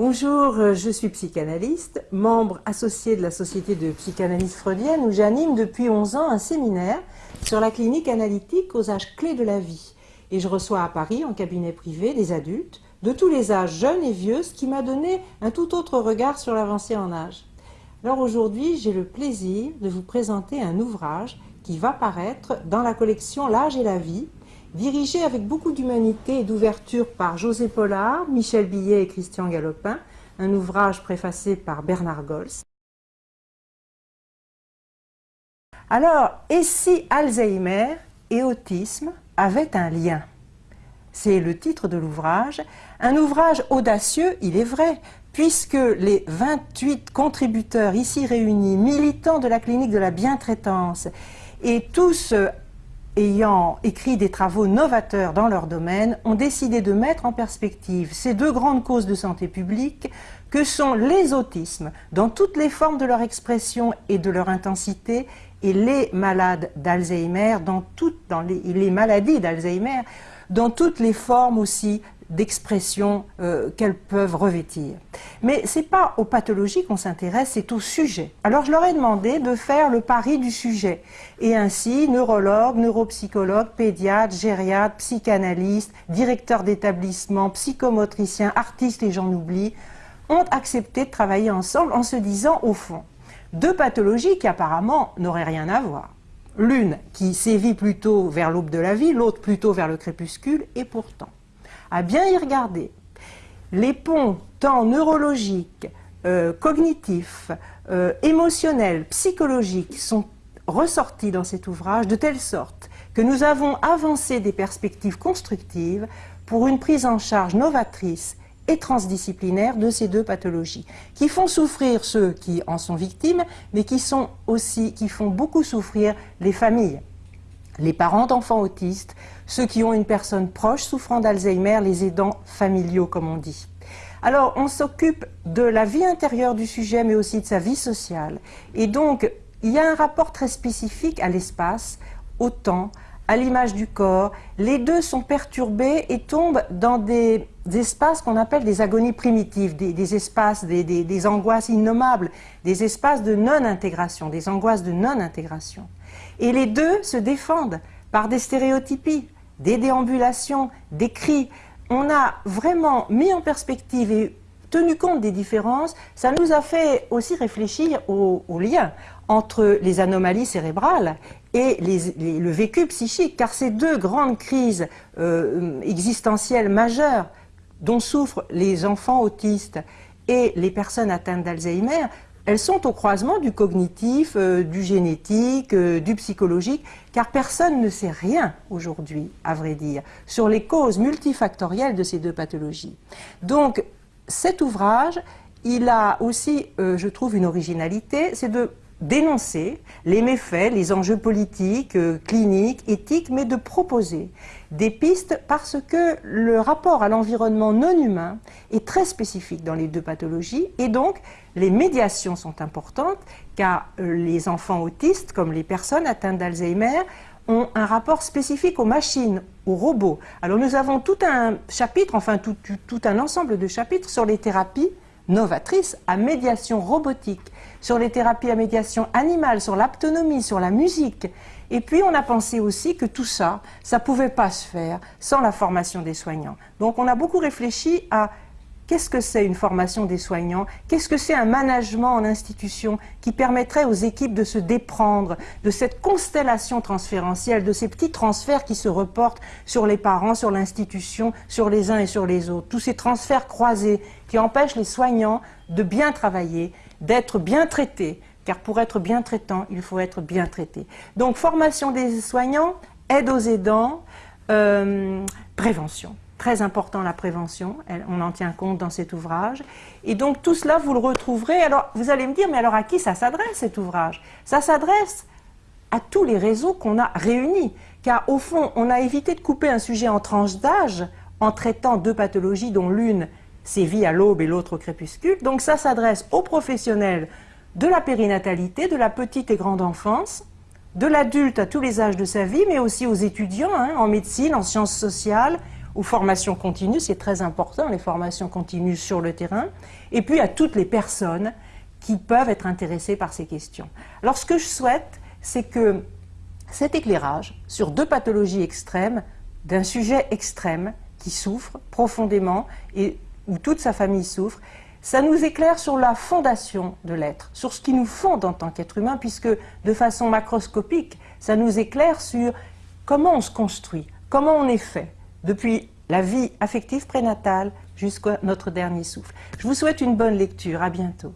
Bonjour, euh, je suis psychanalyste, membre associé de la Société de psychanalyse freudienne où j'anime depuis 11 ans un séminaire sur la clinique analytique aux âges clés de la vie. Et je reçois à Paris, en cabinet privé, des adultes de tous les âges, jeunes et vieux, ce qui m'a donné un tout autre regard sur l'avancée en âge. Alors aujourd'hui, j'ai le plaisir de vous présenter un ouvrage qui va paraître dans la collection L'âge et la vie, dirigé avec beaucoup d'humanité et d'ouverture par José Pollard, Michel Billet et Christian Galopin, un ouvrage préfacé par Bernard Gols. Alors, et si Alzheimer et autisme avaient un lien? C'est le titre de l'ouvrage. Un ouvrage audacieux, il est vrai, puisque les 28 contributeurs ici réunis, militants de la clinique de la bientraitance, et tous ayant écrit des travaux novateurs dans leur domaine, ont décidé de mettre en perspective ces deux grandes causes de santé publique que sont les autismes, dans toutes les formes de leur expression et de leur intensité, et les malades d'Alzheimer, dans, toutes, les maladies d'Alzheimer, dans toutes les formes aussi d'expression euh, qu'elles peuvent revêtir. Mais ce n'est pas aux pathologies qu'on s'intéresse, c'est au sujet. Alors je leur ai demandé de faire le pari du sujet. Et ainsi, neurologues, neuropsychologues, pédiatres, gériatres, psychanalystes, directeurs d'établissements, psychomotriciens, artistes et j'en oublie, ont accepté de travailler ensemble en se disant, au fond, deux pathologies qui apparemment n'auraient rien à voir. L'une qui sévit plutôt vers l'aube de la vie, l'autre plutôt vers le crépuscule, et pourtant à bien y regarder, les ponts tant neurologiques, euh, cognitifs, euh, émotionnels, psychologiques sont ressortis dans cet ouvrage de telle sorte que nous avons avancé des perspectives constructives pour une prise en charge novatrice et transdisciplinaire de ces deux pathologies, qui font souffrir ceux qui en sont victimes, mais qui, sont aussi, qui font beaucoup souffrir les familles les parents d'enfants autistes, ceux qui ont une personne proche souffrant d'Alzheimer, les aidants familiaux comme on dit. Alors on s'occupe de la vie intérieure du sujet mais aussi de sa vie sociale. Et donc il y a un rapport très spécifique à l'espace, au temps, à l'image du corps. Les deux sont perturbés et tombent dans des, espaces qu'on appelle des agonies primitives, des, espaces, des, angoisses innommables, des espaces de non-intégration, des angoisses de non-intégration. Et les deux se défendent par des stéréotypies, des déambulations, des cris. On a vraiment mis en perspective et tenu compte des différences, ça nous a fait aussi réfléchir au, lien entre les anomalies cérébrales et le vécu psychique, car ces deux grandes crises euh, existentielles majeures dont souffrent les enfants autistes et les personnes atteintes d'Alzheimer elles sont au croisement du cognitif, euh, du génétique, euh, du psychologique, car personne ne sait rien aujourd'hui, à vrai dire, sur les causes multifactorielles de ces deux pathologies. Donc, cet ouvrage, il a aussi, euh, je trouve, une originalité, c'est de dénoncer les méfaits, les enjeux politiques, euh, cliniques, éthiques, mais de proposer des pistes parce que le rapport à l'environnement non humain est très spécifique dans les deux pathologies et donc les médiations sont importantes car euh, les enfants autistes comme les personnes atteintes d'Alzheimer ont un rapport spécifique aux machines, aux robots. Alors nous avons tout un chapitre, enfin tout, tout un ensemble de chapitres sur les thérapies novatrices à médiation robotique sur les thérapies à médiation animale, sur l'aptonomie, sur la musique. Et puis on a pensé aussi que tout ça, ça ne pouvait pas se faire sans la formation des soignants. Donc on a beaucoup réfléchi à Qu'est-ce que c'est une formation des soignants? Qu'est-ce que c'est un management en institution qui permettrait aux équipes de se déprendre de cette constellation transférentielle, de ces petits transferts qui se reportent sur les parents, sur l'institution, sur les uns et sur les autres? Tous ces transferts croisés qui empêchent les soignants de bien travailler d'être bien traité, car pour être bien traitant, il faut être bien traité. Donc formation des soignants, aide aux aidants, euh, prévention. Très important la prévention, on en tient compte dans cet ouvrage. Et donc tout cela, vous le retrouverez. Alors vous allez me dire, mais alors à qui ça s'adresse cet ouvrage? Ça s'adresse à tous les réseaux qu'on a réunis. Car au fond, on a évité de couper un sujet en tranches d'âge en traitant deux pathologies dont l'une sévit à l'aube et l'autre au crépuscule. Donc ça s'adresse aux professionnels de la périnatalité, de la petite et grande enfance, de l'adulte à tous les âges de sa vie, mais aussi aux étudiants hein, en médecine, en sciences sociales, aux formations continues, c'est très important, les formations continues sur le terrain, et puis à toutes les personnes qui peuvent être intéressées par ces questions. Alors ce que je souhaite, c'est que cet éclairage sur deux pathologies extrêmes, d'un sujet extrême qui souffre profondément et où toute sa famille souffre, ça nous éclaire sur la fondation de l'être, sur ce qui nous fonde en tant qu'être humain, puisque de façon macroscopique, ça nous éclaire sur comment on se construit, comment on est fait, depuis la vie affective prénatale jusqu'à notre dernier souffle. Je vous souhaite une bonne lecture, à bientôt.